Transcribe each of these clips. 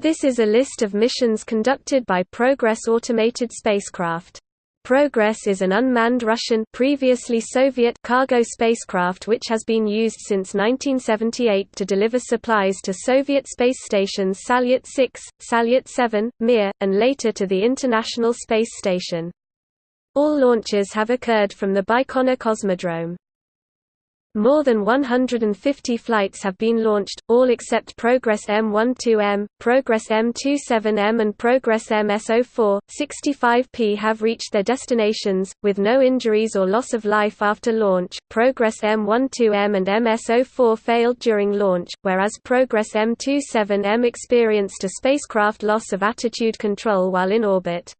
This is a list of missions conducted by Progress automated spacecraft. Progress is an unmanned Russian previously Soviet cargo spacecraft which has been used since 1978 to deliver supplies to Soviet space stations Salyut 6, Salyut 7, Mir, and later to the International Space Station. All launches have occurred from the Baikonur Cosmodrome. More than 150 flights have been launched, all except Progress M12M, Progress M27M and Progress MS04. 65P have reached their destinations, with no injuries or loss of life after launch. Progress M12M and MS04 failed during launch, whereas Progress M27M experienced a spacecraft loss of attitude control while in orbit.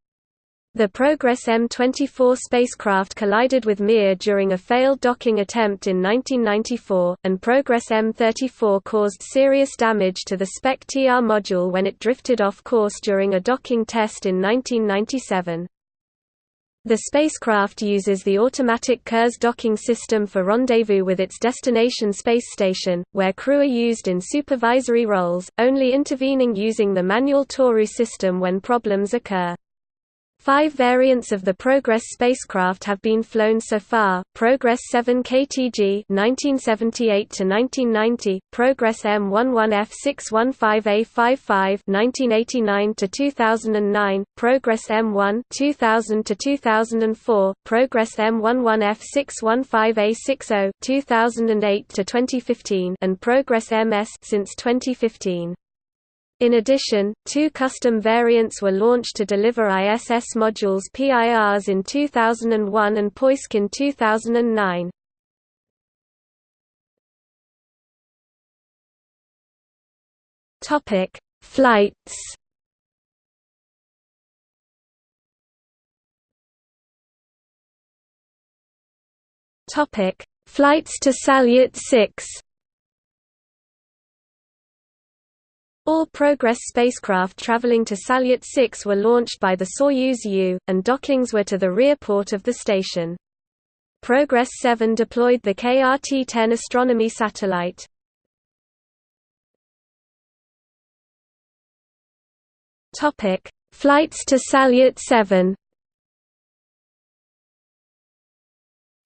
The Progress M24 spacecraft collided with Mir during a failed docking attempt in 1994, and Progress M34 caused serious damage to the Spektr module when it drifted off course during a docking test in 1997. The spacecraft uses the automatic Kurs docking system for rendezvous with its destination space station, where crew are used in supervisory roles, only intervening using the manual Toru system when problems occur. Five variants of the Progress spacecraft have been flown so far: Progress 7K-TG (1978 to 1990), Progress M11F 615A55 (1989 to 2009), Progress M1 (2000 to 2004), Progress M11F 615A60 (2008 to 2015), and Progress MS since 2015. In addition, two custom variants were launched to deliver ISS modules Pirs in 2001 and Poisk in 2009. Topic: Flights. Topic: Flights to Salyut 6. All Progress spacecraft traveling to Salyut 6 were launched by the Soyuz U, and dockings were to the rear port of the station. Progress 7 deployed the KRT-10 astronomy satellite. Flights to Salyut 7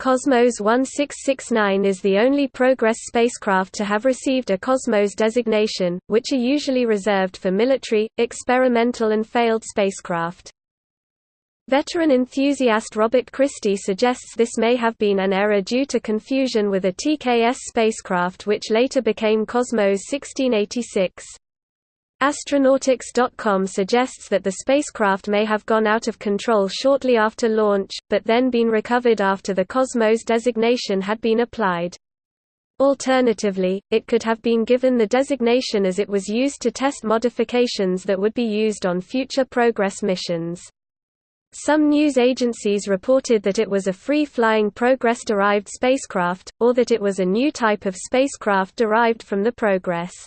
Cosmos 1669 is the only Progress spacecraft to have received a Cosmos designation, which are usually reserved for military, experimental and failed spacecraft. Veteran enthusiast Robert Christy suggests this may have been an error due to confusion with a TKS spacecraft which later became Cosmos 1686. Astronautix.com suggests that the spacecraft may have gone out of control shortly after launch, but then been recovered after the Cosmos designation had been applied. Alternatively, it could have been given the designation as it was used to test modifications that would be used on future Progress missions. Some news agencies reported that it was a free-flying Progress-derived spacecraft, or that it was a new type of spacecraft derived from the Progress.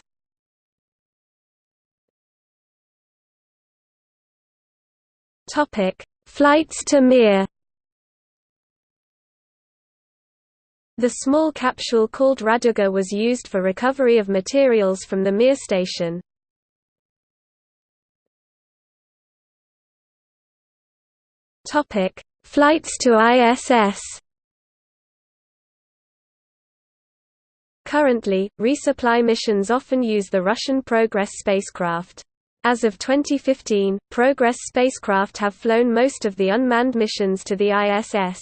Topic: Flights to Mir. The small capsule called Raduga was used for recovery of materials from the Mir station. Topic: Flights to ISS. Currently, resupply missions often use the Russian Progress spacecraft. As of 2015, Progress spacecraft have flown most of the unmanned missions to the ISS.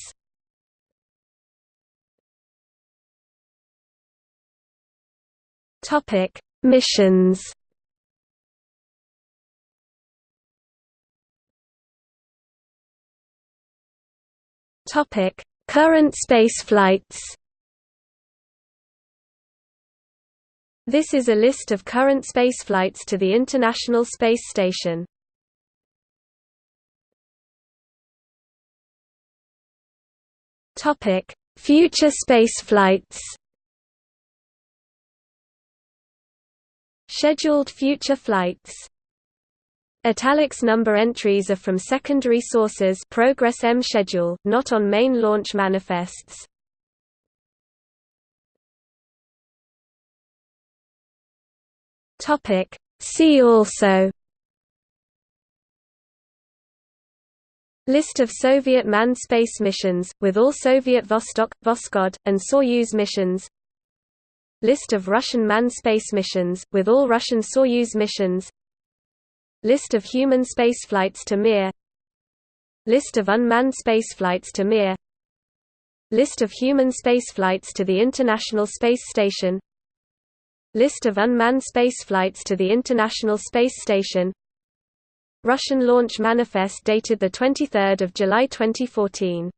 Topic: Missions. Topic: Current space flights. This is a list of current spaceflights to the International Space Station. Topic: Future spaceflights. Scheduled future flights. Italics number entries are from secondary sources Progress M schedule, not on main launch manifests. Topic: See also List of Soviet manned space missions, with all Soviet Vostok, Voskhod, and Soyuz missions List of Russian manned space missions, with all Russian Soyuz missions List of human spaceflights to Mir List of unmanned spaceflights to Mir List of human spaceflights to the International Space Station List of unmanned spaceflights to the International Space Station. Russian launch manifest dated 23 July 2014